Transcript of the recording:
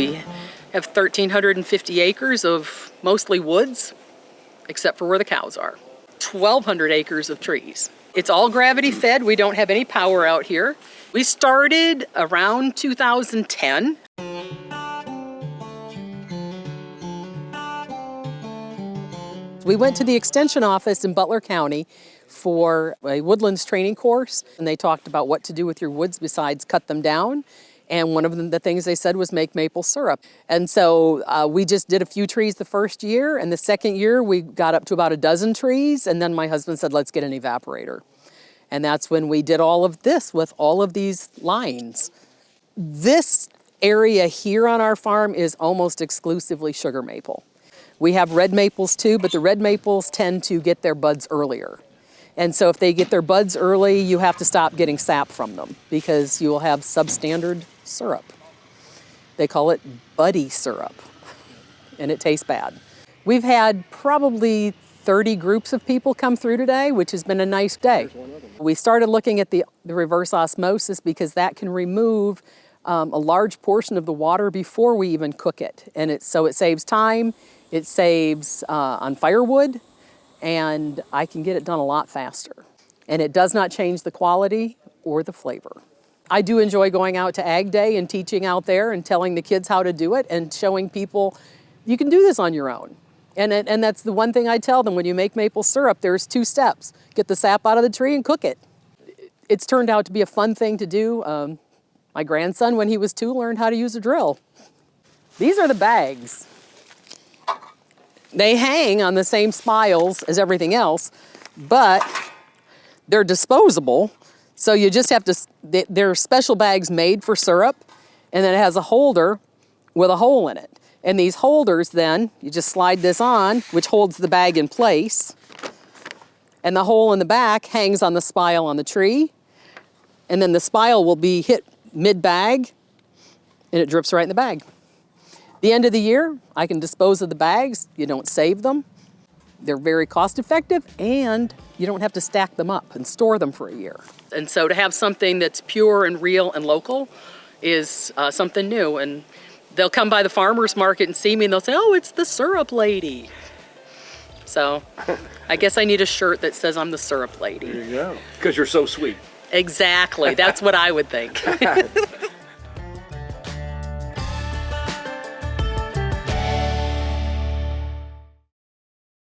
We have 1,350 acres of mostly woods, except for where the cows are. 1,200 acres of trees. It's all gravity fed. We don't have any power out here. We started around 2010. We went to the extension office in Butler County for a woodlands training course, and they talked about what to do with your woods besides cut them down. And one of the things they said was make maple syrup. And so uh, we just did a few trees the first year, and the second year we got up to about a dozen trees, and then my husband said, let's get an evaporator. And that's when we did all of this with all of these lines. This area here on our farm is almost exclusively sugar maple. We have red maples too, but the red maples tend to get their buds earlier. And so if they get their buds early, you have to stop getting sap from them because you will have substandard syrup. They call it buddy syrup, and it tastes bad. We've had probably 30 groups of people come through today, which has been a nice day. We started looking at the, the reverse osmosis because that can remove um, a large portion of the water before we even cook it. And it, so it saves time, it saves uh, on firewood, and I can get it done a lot faster. And it does not change the quality or the flavor. I do enjoy going out to Ag Day and teaching out there and telling the kids how to do it and showing people you can do this on your own. And, and that's the one thing I tell them when you make maple syrup, there's two steps. Get the sap out of the tree and cook it. It's turned out to be a fun thing to do. Um, my grandson, when he was two, learned how to use a drill. These are the bags. They hang on the same spiles as everything else, but they're disposable. So you just have to, there are special bags made for syrup, and then it has a holder with a hole in it. And these holders then, you just slide this on, which holds the bag in place. And the hole in the back hangs on the spile on the tree. And then the spile will be hit mid-bag, and it drips right in the bag. The end of the year, I can dispose of the bags. You don't save them. They're very cost effective and you don't have to stack them up and store them for a year. And so to have something that's pure and real and local is uh, something new. And they'll come by the farmer's market and see me and they'll say, oh, it's the syrup lady. So I guess I need a shirt that says I'm the syrup lady. There you go. Because you're so sweet. Exactly. That's what I would think.